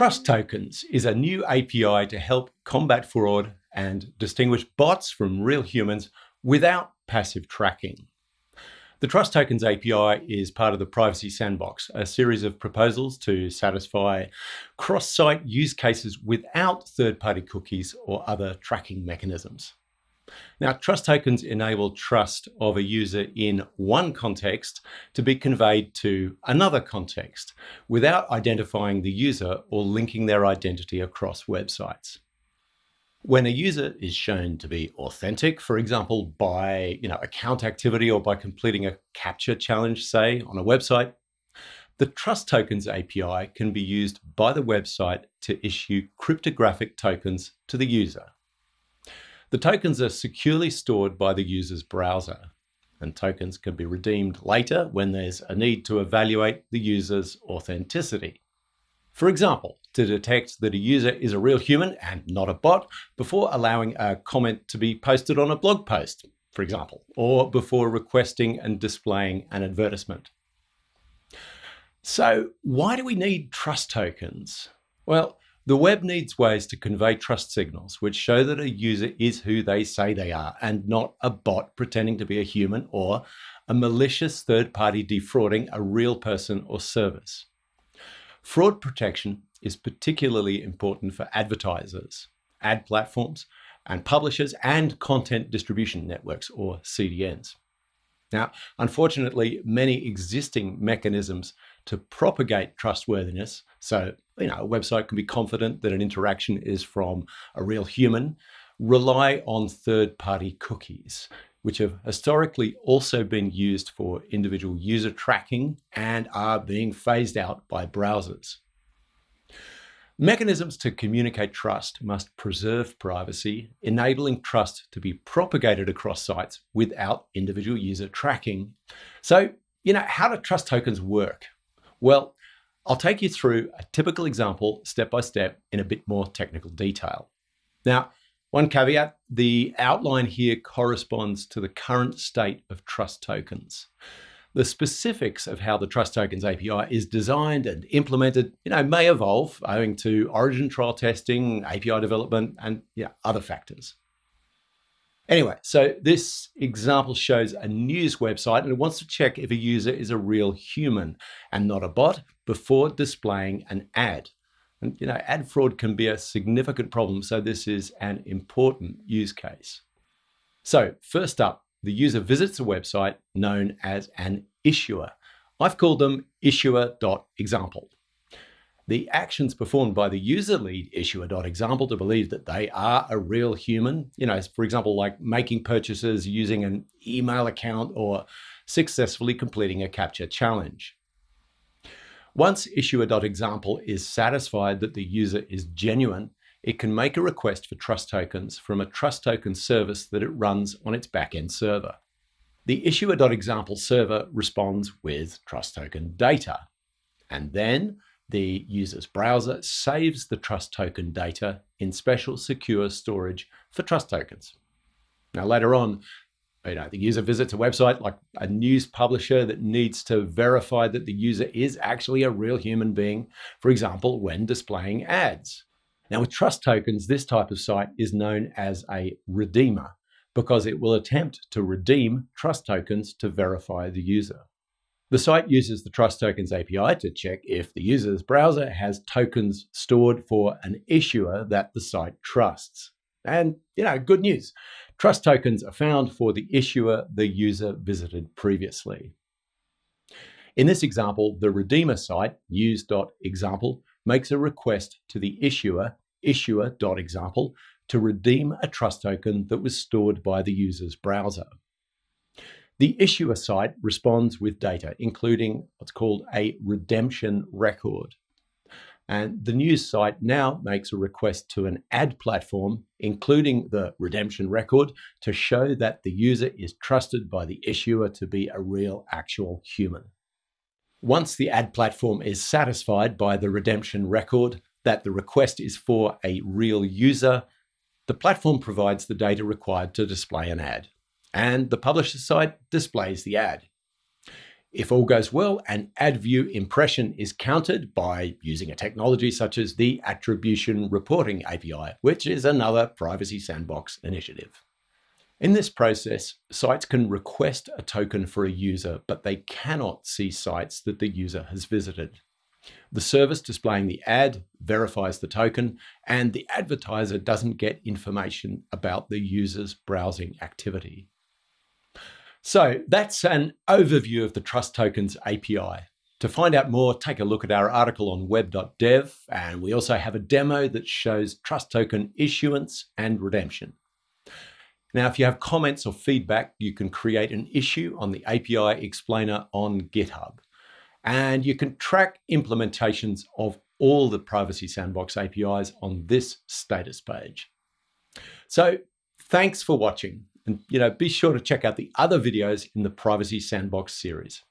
Trust Tokens is a new API to help combat fraud and distinguish bots from real humans without passive tracking. The Trust Tokens API is part of the Privacy Sandbox, a series of proposals to satisfy cross-site use cases without third-party cookies or other tracking mechanisms. Now, trust tokens enable trust of a user in one context to be conveyed to another context without identifying the user or linking their identity across websites. When a user is shown to be authentic, for example, by you know, account activity or by completing a CAPTCHA challenge, say, on a website, the Trust Tokens API can be used by the website to issue cryptographic tokens to the user. The tokens are securely stored by the user's browser, and tokens can be redeemed later when there's a need to evaluate the user's authenticity. For example, to detect that a user is a real human and not a bot before allowing a comment to be posted on a blog post, for example, or before requesting and displaying an advertisement. So why do we need trust tokens? Well, the web needs ways to convey trust signals which show that a user is who they say they are and not a bot pretending to be a human or a malicious third party defrauding a real person or service. Fraud protection is particularly important for advertisers, ad platforms, and publishers and content distribution networks or CDNs. Now, unfortunately, many existing mechanisms to propagate trustworthiness, so you know, a website can be confident that an interaction is from a real human, rely on third-party cookies, which have historically also been used for individual user tracking and are being phased out by browsers. Mechanisms to communicate trust must preserve privacy, enabling trust to be propagated across sites without individual user tracking. So, you know, how do trust tokens work? Well, I'll take you through a typical example step by step in a bit more technical detail. Now, one caveat, the outline here corresponds to the current state of trust tokens. The specifics of how the Trust Tokens API is designed and implemented, you know, may evolve owing to origin trial testing, API development, and yeah, other factors. Anyway, so this example shows a news website and it wants to check if a user is a real human and not a bot before displaying an ad. And you know, ad fraud can be a significant problem, so this is an important use case. So first up, the user visits a website known as an issuer. I've called them issuer.example. The actions performed by the user lead issuer.example to believe that they are a real human, you know, for example, like making purchases using an email account or successfully completing a CAPTCHA challenge. Once issuer.example is satisfied that the user is genuine, it can make a request for trust tokens from a trust token service that it runs on its backend server. The issuer.example server responds with trust token data, and then the user's browser saves the trust token data in special secure storage for trust tokens. Now later on, you know, the user visits a website like a news publisher that needs to verify that the user is actually a real human being, for example, when displaying ads. Now with trust tokens, this type of site is known as a redeemer because it will attempt to redeem trust tokens to verify the user. The site uses the Trust Tokens API to check if the user's browser has tokens stored for an issuer that the site trusts. And, you know, good news. Trust tokens are found for the issuer the user visited previously. In this example, the redeemer site, news.example, makes a request to the issuer issuer.example to redeem a trust token that was stored by the user's browser. The issuer site responds with data, including what's called a redemption record. And the news site now makes a request to an ad platform, including the redemption record, to show that the user is trusted by the issuer to be a real, actual human. Once the ad platform is satisfied by the redemption record, that the request is for a real user, the platform provides the data required to display an ad, and the publisher site displays the ad. If all goes well, an ad view impression is counted by using a technology such as the Attribution Reporting API, which is another Privacy Sandbox initiative. In this process, sites can request a token for a user, but they cannot see sites that the user has visited. The service displaying the ad verifies the token, and the advertiser doesn't get information about the user's browsing activity. So that's an overview of the Trust Tokens API. To find out more, take a look at our article on web.dev, and we also have a demo that shows Trust Token issuance and redemption. Now, if you have comments or feedback, you can create an issue on the API explainer on GitHub. And you can track implementations of all the Privacy Sandbox APIs on this status page. So thanks for watching. And you know, be sure to check out the other videos in the Privacy Sandbox series.